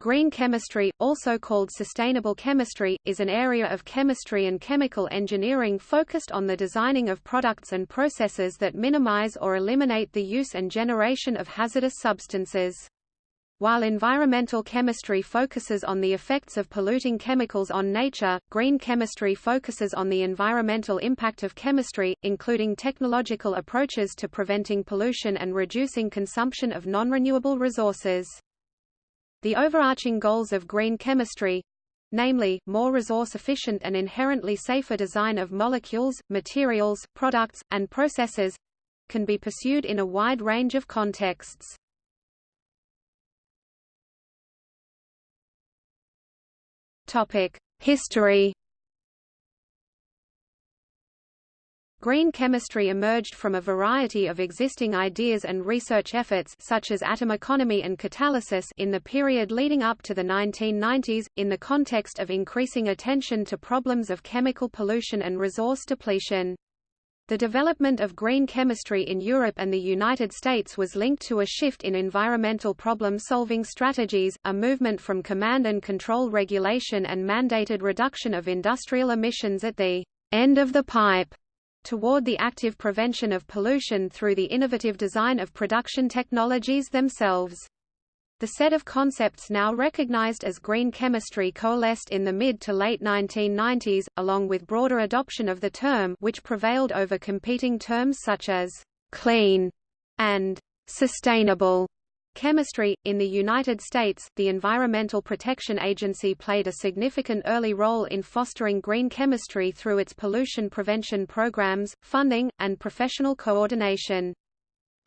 Green chemistry, also called sustainable chemistry, is an area of chemistry and chemical engineering focused on the designing of products and processes that minimize or eliminate the use and generation of hazardous substances. While environmental chemistry focuses on the effects of polluting chemicals on nature, green chemistry focuses on the environmental impact of chemistry, including technological approaches to preventing pollution and reducing consumption of non-renewable resources. The overarching goals of green chemistry namely, more resource-efficient and inherently safer design of molecules, materials, products, and processes can be pursued in a wide range of contexts. History Green chemistry emerged from a variety of existing ideas and research efforts such as atom economy and catalysis in the period leading up to the 1990s, in the context of increasing attention to problems of chemical pollution and resource depletion. The development of green chemistry in Europe and the United States was linked to a shift in environmental problem-solving strategies, a movement from command and control regulation and mandated reduction of industrial emissions at the end of the pipe toward the active prevention of pollution through the innovative design of production technologies themselves. The set of concepts now recognized as green chemistry coalesced in the mid to late 1990s, along with broader adoption of the term which prevailed over competing terms such as «clean» and «sustainable». Chemistry. In the United States, the Environmental Protection Agency played a significant early role in fostering green chemistry through its pollution prevention programs, funding, and professional coordination.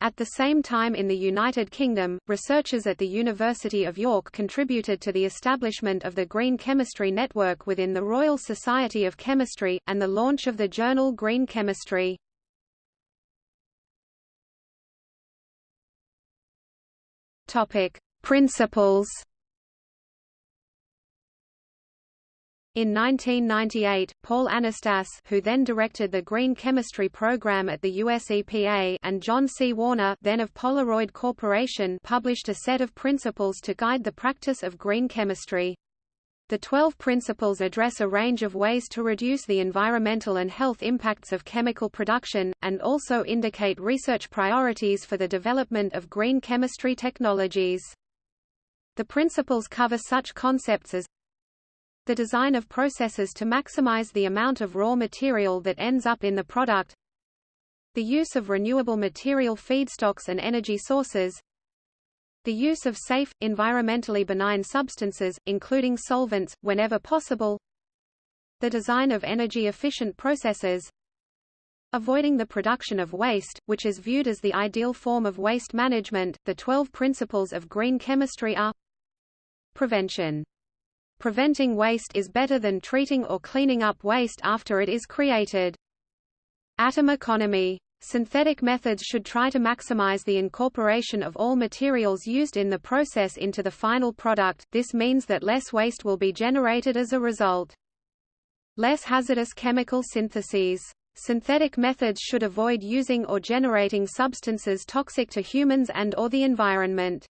At the same time in the United Kingdom, researchers at the University of York contributed to the establishment of the Green Chemistry Network within the Royal Society of Chemistry, and the launch of the journal Green Chemistry. Topic: Principles. In 1998, Paul Anastas who then directed the Green Chemistry Program at the US EPA and John C. Warner then of Polaroid Corporation published a set of principles to guide the practice of green chemistry. The 12 principles address a range of ways to reduce the environmental and health impacts of chemical production, and also indicate research priorities for the development of green chemistry technologies. The principles cover such concepts as the design of processes to maximize the amount of raw material that ends up in the product the use of renewable material feedstocks and energy sources the use of safe, environmentally benign substances, including solvents, whenever possible. The design of energy-efficient processes. Avoiding the production of waste, which is viewed as the ideal form of waste management. The 12 principles of green chemistry are Prevention. Preventing waste is better than treating or cleaning up waste after it is created. Atom economy. Synthetic methods should try to maximize the incorporation of all materials used in the process into the final product, this means that less waste will be generated as a result. Less hazardous chemical syntheses. Synthetic methods should avoid using or generating substances toxic to humans and or the environment.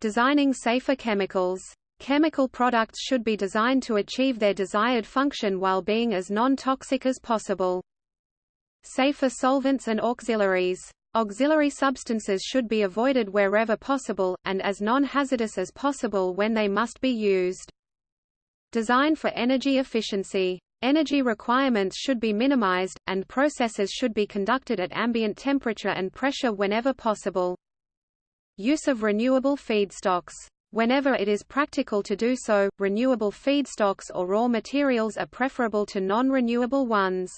Designing safer chemicals. Chemical products should be designed to achieve their desired function while being as non-toxic as possible. Safer solvents and auxiliaries. Auxiliary substances should be avoided wherever possible, and as non-hazardous as possible when they must be used. Design for energy efficiency. Energy requirements should be minimized, and processes should be conducted at ambient temperature and pressure whenever possible. Use of renewable feedstocks. Whenever it is practical to do so, renewable feedstocks or raw materials are preferable to non-renewable ones.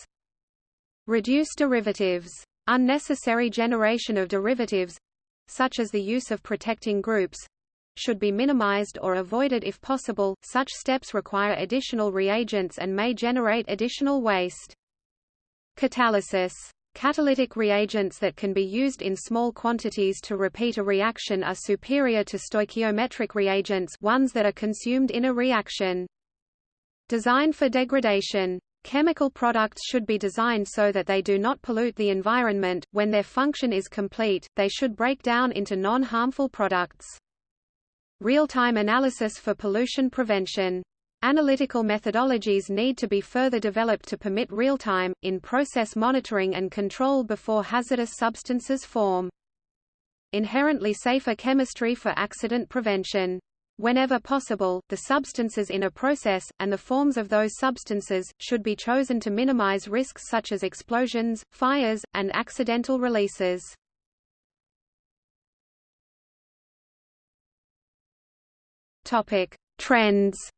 Reduce derivatives. Unnecessary generation of derivatives such as the use of protecting groups should be minimized or avoided if possible. Such steps require additional reagents and may generate additional waste. Catalysis. Catalytic reagents that can be used in small quantities to repeat a reaction are superior to stoichiometric reagents ones that are consumed in a reaction. Design for degradation. Chemical products should be designed so that they do not pollute the environment. When their function is complete, they should break down into non-harmful products. Real-time analysis for pollution prevention. Analytical methodologies need to be further developed to permit real-time, in-process monitoring and control before hazardous substances form. Inherently safer chemistry for accident prevention. Whenever possible, the substances in a process, and the forms of those substances, should be chosen to minimize risks such as explosions, fires, and accidental releases. Trends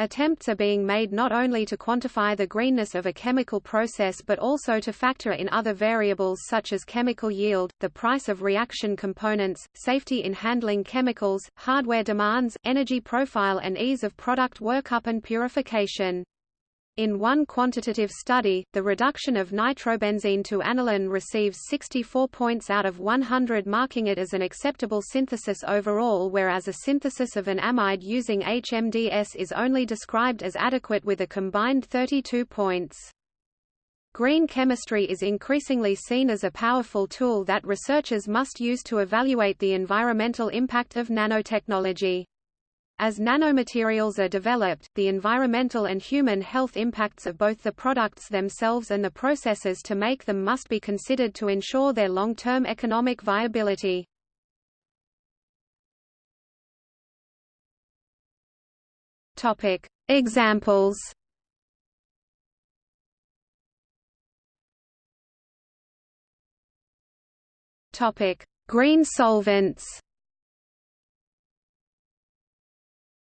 Attempts are being made not only to quantify the greenness of a chemical process but also to factor in other variables such as chemical yield, the price of reaction components, safety in handling chemicals, hardware demands, energy profile and ease of product workup and purification. In one quantitative study, the reduction of nitrobenzene to aniline receives 64 points out of 100 marking it as an acceptable synthesis overall whereas a synthesis of an amide using HMDS is only described as adequate with a combined 32 points. Green chemistry is increasingly seen as a powerful tool that researchers must use to evaluate the environmental impact of nanotechnology. As nanomaterials are developed, the environmental and human health impacts of both the products themselves and the processes to make them must be considered to ensure their long-term economic viability. Topic: Examples. Topic: Green solvents.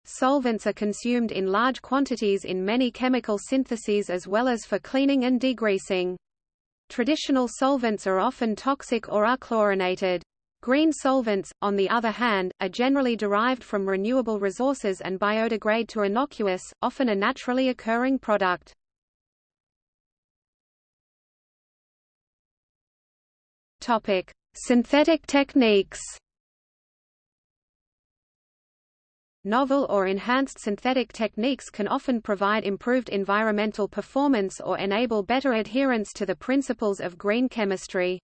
Solvents are consumed in large quantities in many chemical syntheses as well as for cleaning and degreasing. Traditional solvents are often toxic or are chlorinated. Green solvents, on the other hand, are generally derived from renewable resources and biodegrade to innocuous, often a naturally occurring product. Topic: Synthetic techniques. Novel or enhanced synthetic techniques can often provide improved environmental performance or enable better adherence to the principles of green chemistry.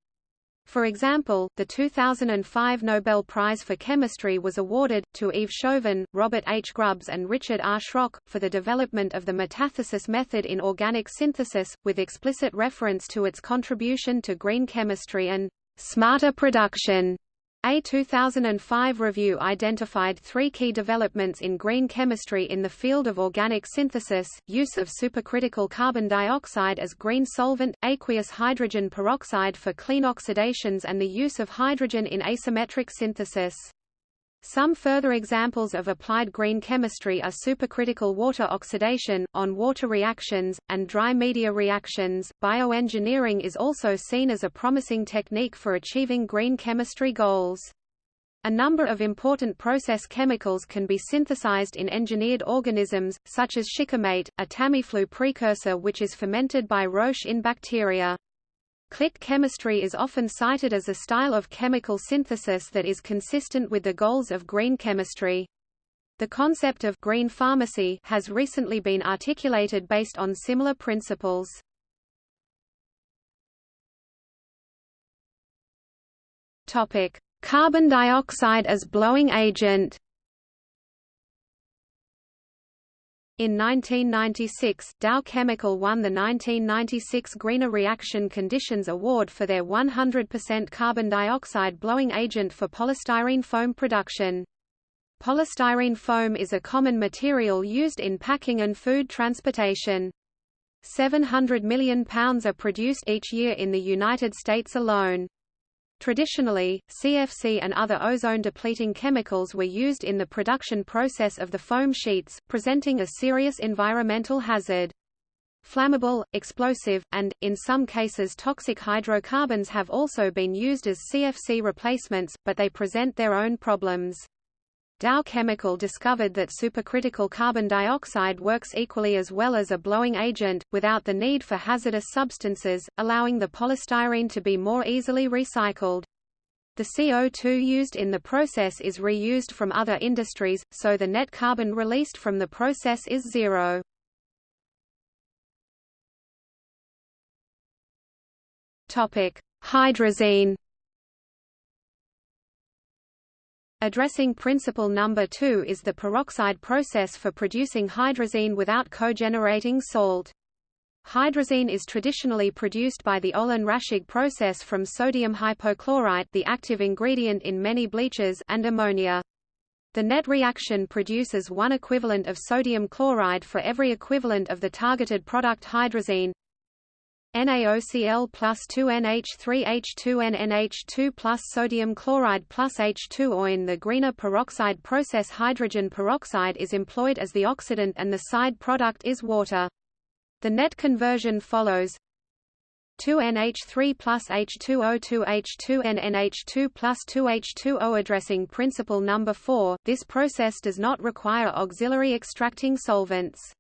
For example, the 2005 Nobel Prize for Chemistry was awarded, to Yves Chauvin, Robert H. Grubbs and Richard R. Schrock, for the development of the metathesis method in organic synthesis, with explicit reference to its contribution to green chemistry and smarter production. A 2005 review identified three key developments in green chemistry in the field of organic synthesis, use of supercritical carbon dioxide as green solvent, aqueous hydrogen peroxide for clean oxidations and the use of hydrogen in asymmetric synthesis. Some further examples of applied green chemistry are supercritical water oxidation, on-water reactions, and dry media reactions. Bioengineering is also seen as a promising technique for achieving green chemistry goals. A number of important process chemicals can be synthesized in engineered organisms, such as shikimate, a Tamiflu precursor which is fermented by Roche in bacteria. Click chemistry is often cited as a style of chemical synthesis that is consistent with the goals of green chemistry. The concept of green pharmacy has recently been articulated based on similar principles. Topic: Carbon dioxide as blowing agent. In 1996, Dow Chemical won the 1996 Greener Reaction Conditions Award for their 100% carbon dioxide blowing agent for polystyrene foam production. Polystyrene foam is a common material used in packing and food transportation. 700 million pounds are produced each year in the United States alone. Traditionally, CFC and other ozone-depleting chemicals were used in the production process of the foam sheets, presenting a serious environmental hazard. Flammable, explosive, and, in some cases toxic hydrocarbons have also been used as CFC replacements, but they present their own problems. Dow Chemical discovered that supercritical carbon dioxide works equally as well as a blowing agent, without the need for hazardous substances, allowing the polystyrene to be more easily recycled. The CO2 used in the process is reused from other industries, so the net carbon released from the process is zero. Hydrazine Addressing principle number 2 is the peroxide process for producing hydrazine without cogenerating salt. Hydrazine is traditionally produced by the Olin-Raschig process from sodium hypochlorite the active ingredient in many bleaches and ammonia. The net reaction produces one equivalent of sodium chloride for every equivalent of the targeted product hydrazine. NaOCl plus 2NH3H2NNH2 plus sodium chloride plus H2O. In the greener peroxide process hydrogen peroxide is employed as the oxidant and the side product is water. The net conversion follows 2NH3 plus H2O2 H2NNH2 plus 2H2O addressing principle number 4, this process does not require auxiliary extracting solvents.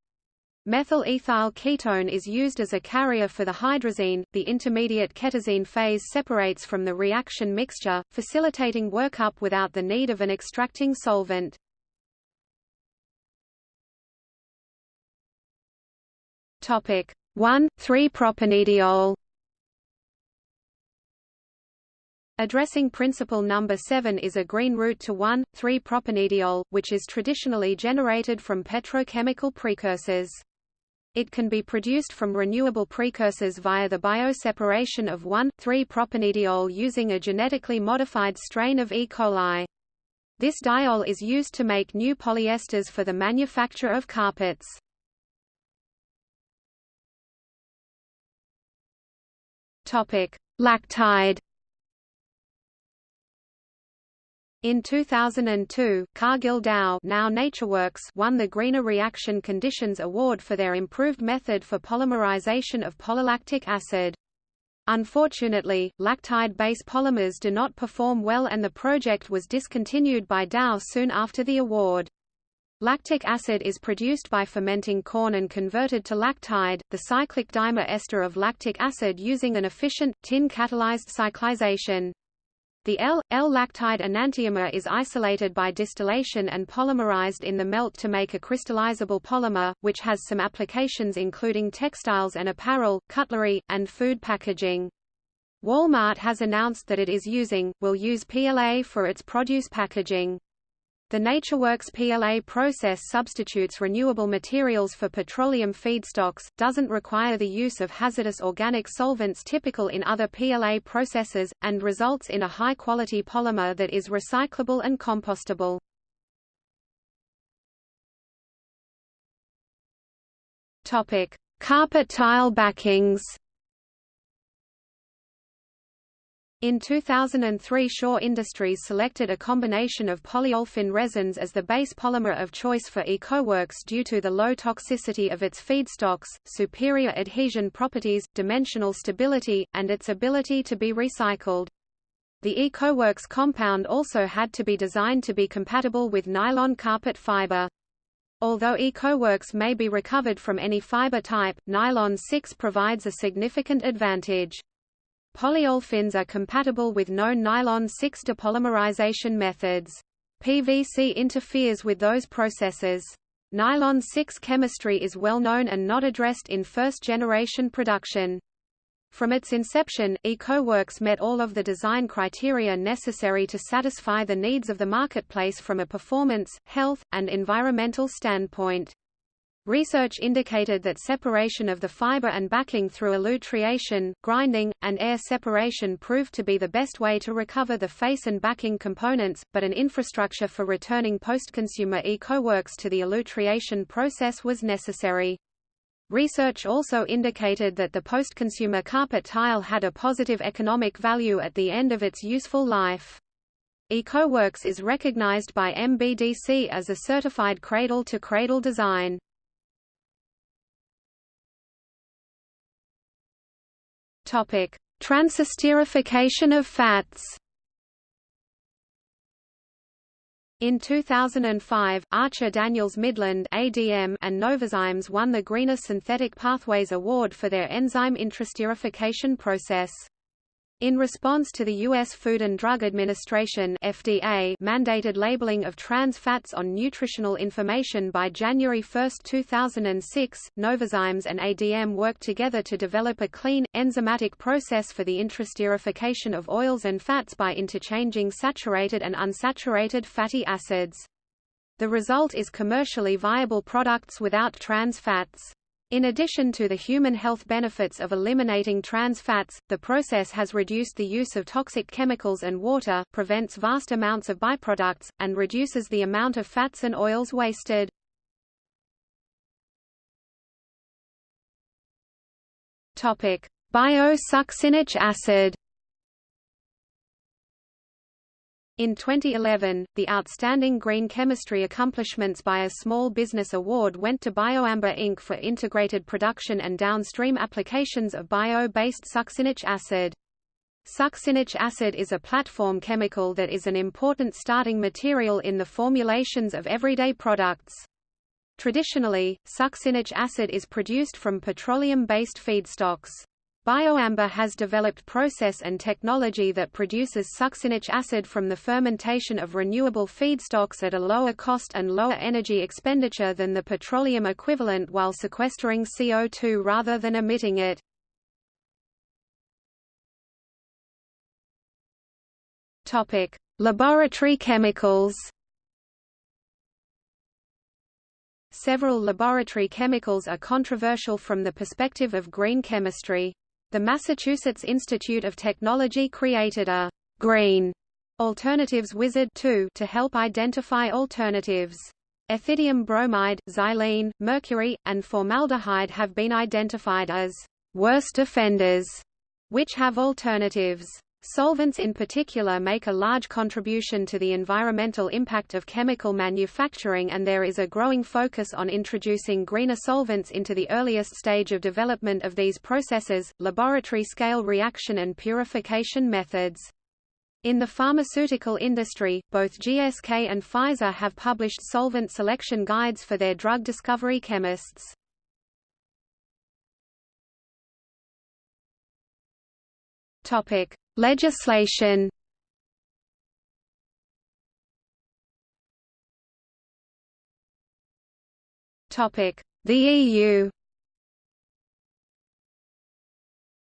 Methyl ethyl ketone is used as a carrier for the hydrazine. The intermediate ketazine phase separates from the reaction mixture, facilitating workup without the need of an extracting solvent. Topic 1, 3-propanediol Addressing principle number 7 is a green route to 1,3-propanediol, which is traditionally generated from petrochemical precursors. It can be produced from renewable precursors via the bioseparation of 1,3-propanediol using a genetically modified strain of E. coli. This diol is used to make new polyesters for the manufacture of carpets. Lactide. In 2002, Cargill Dow now NatureWorks won the Greener Reaction Conditions Award for their improved method for polymerization of polylactic acid. Unfortunately, lactide-based polymers do not perform well and the project was discontinued by Dow soon after the award. Lactic acid is produced by fermenting corn and converted to lactide, the cyclic dimer ester of lactic acid using an efficient, tin-catalyzed cyclization. The L-L-lactide enantiomer is isolated by distillation and polymerized in the melt to make a crystallizable polymer, which has some applications including textiles and apparel, cutlery, and food packaging. Walmart has announced that it is using, will use PLA for its produce packaging. The NatureWorks PLA process substitutes renewable materials for petroleum feedstocks, doesn't require the use of hazardous organic solvents typical in other PLA processes, and results in a high-quality polymer that is recyclable and compostable. Carpet tile backings In 2003 Shaw Industries selected a combination of polyolefin resins as the base polymer of choice for EcoWorks due to the low toxicity of its feedstocks, superior adhesion properties, dimensional stability, and its ability to be recycled. The EcoWorks compound also had to be designed to be compatible with nylon carpet fiber. Although EcoWorks may be recovered from any fiber type, nylon 6 provides a significant advantage. Polyolefins are compatible with known nylon 6 depolymerization methods. PVC interferes with those processes. Nylon 6 chemistry is well known and not addressed in first-generation production. From its inception, EcoWorks met all of the design criteria necessary to satisfy the needs of the marketplace from a performance, health, and environmental standpoint. Research indicated that separation of the fiber and backing through elutriation, grinding, and air separation proved to be the best way to recover the face and backing components, but an infrastructure for returning post-consumer eco-works to the elutriation process was necessary. Research also indicated that the post-consumer carpet tile had a positive economic value at the end of its useful life. EcoWorks is recognized by MBDC as a certified cradle-to-cradle -cradle design. Topic: Transesterification of fats. In 2005, Archer Daniels Midland ADM and Novozymes won the Greener Synthetic Pathways Award for their enzyme interesterification process. In response to the U.S. Food and Drug Administration FDA mandated labeling of trans fats on nutritional information by January 1, 2006, Novozymes and ADM worked together to develop a clean, enzymatic process for the interesterification of oils and fats by interchanging saturated and unsaturated fatty acids. The result is commercially viable products without trans fats. In addition to the human health benefits of eliminating trans fats, the process has reduced the use of toxic chemicals and water, prevents vast amounts of byproducts, and reduces the amount of fats and oils wasted. Bio-succinic acid In 2011, the Outstanding Green Chemistry Accomplishments by a Small Business Award went to BioAmber Inc. for integrated production and downstream applications of bio-based succinic acid. Succinic acid is a platform chemical that is an important starting material in the formulations of everyday products. Traditionally, succinic acid is produced from petroleum-based feedstocks. BioAmber has developed process and technology that produces succinic acid from the fermentation of renewable feedstocks at a lower cost and lower energy expenditure than the petroleum equivalent while sequestering CO2 rather than emitting it. Topic: Laboratory chemicals. Several laboratory chemicals are controversial from the perspective of green chemistry. The Massachusetts Institute of Technology created a green alternatives wizard to help identify alternatives. Ethidium bromide, xylene, mercury, and formaldehyde have been identified as worst offenders, which have alternatives. Solvents in particular make a large contribution to the environmental impact of chemical manufacturing and there is a growing focus on introducing greener solvents into the earliest stage of development of these processes, laboratory-scale reaction and purification methods. In the pharmaceutical industry, both GSK and Pfizer have published solvent selection guides for their drug discovery chemists. Topic: Legislation The EU.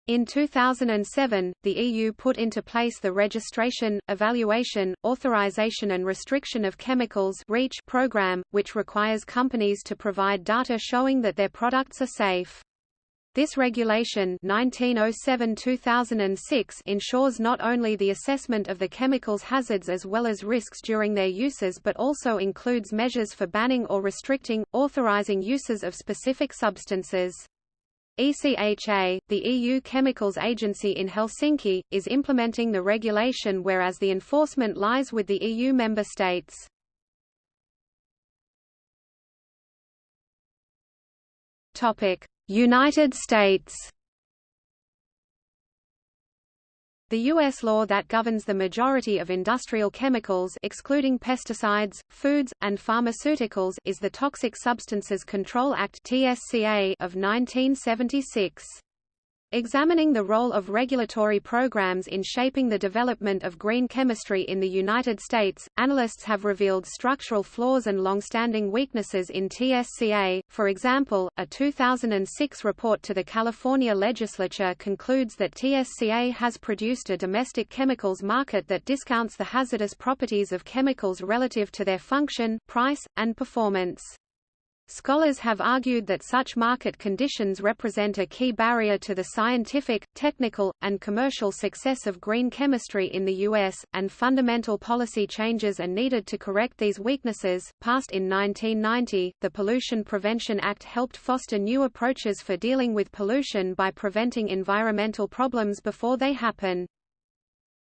In 2007, the EU put into place the Registration, Evaluation, Authorization and Restriction of Chemicals REACH program, which requires companies to provide data showing that their products are safe. This regulation 1907-2006 ensures not only the assessment of the chemical's hazards as well as risks during their uses but also includes measures for banning or restricting, authorizing uses of specific substances. ECHA, the EU Chemicals Agency in Helsinki, is implementing the regulation whereas the enforcement lies with the EU member states. Topic: United States The U.S. law that governs the majority of industrial chemicals excluding pesticides, foods, and pharmaceuticals is the Toxic Substances Control Act of 1976. Examining the role of regulatory programs in shaping the development of green chemistry in the United States, analysts have revealed structural flaws and long-standing weaknesses in TSCA. For example, a 2006 report to the California legislature concludes that TSCA has produced a domestic chemicals market that discounts the hazardous properties of chemicals relative to their function, price, and performance. Scholars have argued that such market conditions represent a key barrier to the scientific, technical, and commercial success of green chemistry in the U.S., and fundamental policy changes are needed to correct these weaknesses. Passed in 1990, the Pollution Prevention Act helped foster new approaches for dealing with pollution by preventing environmental problems before they happen.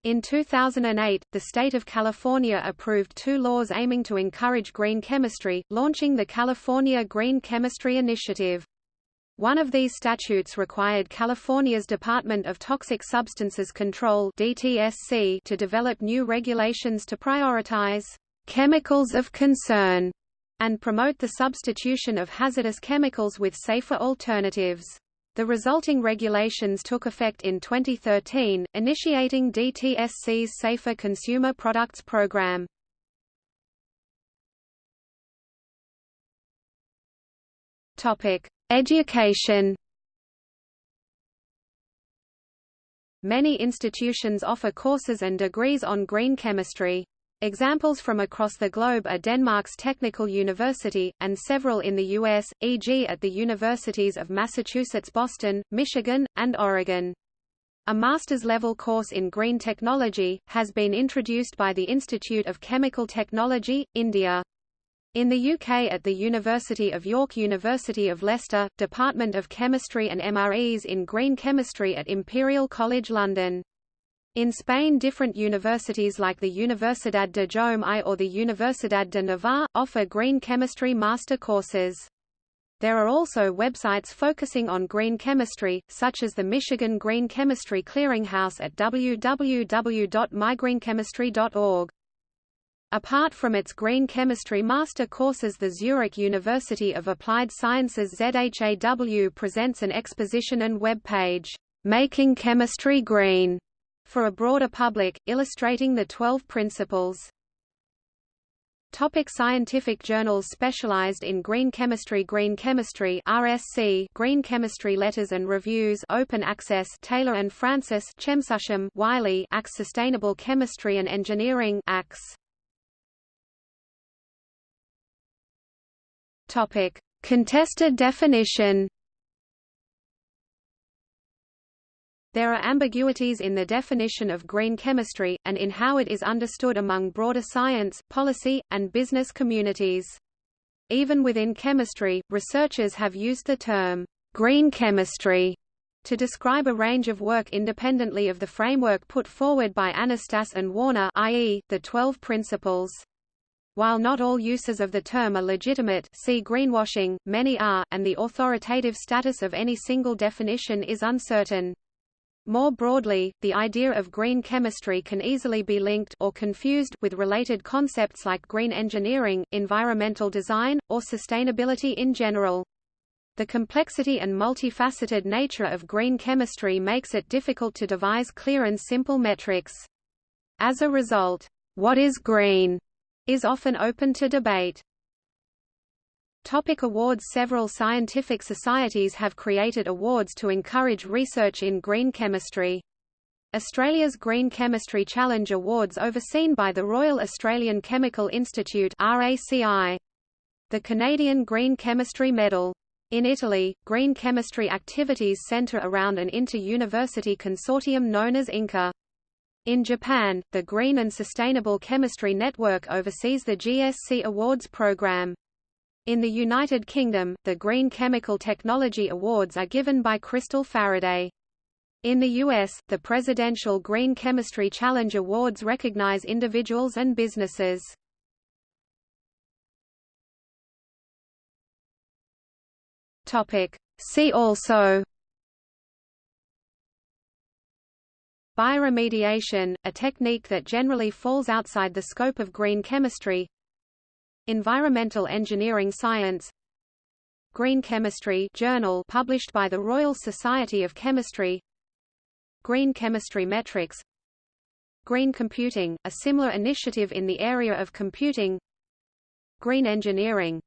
In 2008, the state of California approved two laws aiming to encourage green chemistry, launching the California Green Chemistry Initiative. One of these statutes required California's Department of Toxic Substances Control DTSC to develop new regulations to prioritize chemicals of concern and promote the substitution of hazardous chemicals with safer alternatives. The resulting regulations took effect in 2013, initiating DTSC's Safer Consumer Products Program. Topic: Education. Many institutions offer courses and degrees on green chemistry. Examples from across the globe are Denmark's Technical University, and several in the U.S., e.g. at the universities of Massachusetts Boston, Michigan, and Oregon. A master's level course in green technology, has been introduced by the Institute of Chemical Technology, India. In the UK at the University of York University of Leicester, Department of Chemistry and MREs in Green Chemistry at Imperial College London. In Spain different universities like the Universidad de Jaume I or the Universidad de Navarra, offer green chemistry master courses. There are also websites focusing on green chemistry, such as the Michigan Green Chemistry Clearinghouse at www.mygreenchemistry.org. Apart from its green chemistry master courses the Zurich University of Applied Sciences ZHAW presents an exposition and web page, Making Chemistry Green, for a broader public, illustrating the Twelve Principles. Topic scientific journals specialized in green chemistry Green Chemistry RSC Green Chemistry Letters and Reviews Open Access Taylor and Francis ChemSusChem Wiley Axe Sustainable Chemistry and Engineering Axe Topic Contested definition There are ambiguities in the definition of green chemistry, and in how it is understood among broader science, policy, and business communities. Even within chemistry, researchers have used the term, green chemistry, to describe a range of work independently of the framework put forward by Anastas and Warner i.e., the Twelve Principles. While not all uses of the term are legitimate see greenwashing, many are, and the authoritative status of any single definition is uncertain. More broadly, the idea of green chemistry can easily be linked or confused with related concepts like green engineering, environmental design, or sustainability in general. The complexity and multifaceted nature of green chemistry makes it difficult to devise clear and simple metrics. As a result, what is green is often open to debate. Topic awards Several scientific societies have created awards to encourage research in green chemistry. Australia's Green Chemistry Challenge Awards overseen by the Royal Australian Chemical Institute RACI. The Canadian Green Chemistry Medal. In Italy, green chemistry activities centre around an inter-university consortium known as INCA. In Japan, the Green and Sustainable Chemistry Network oversees the GSC Awards program. In the United Kingdom, the Green Chemical Technology Awards are given by Crystal Faraday. In the U.S., the Presidential Green Chemistry Challenge Awards recognize individuals and businesses. See also Bioremediation, a technique that generally falls outside the scope of green chemistry Environmental Engineering Science Green Chemistry Journal published by the Royal Society of Chemistry Green Chemistry Metrics Green Computing, a similar initiative in the area of computing Green Engineering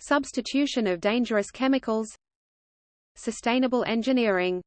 Substitution of dangerous chemicals Sustainable engineering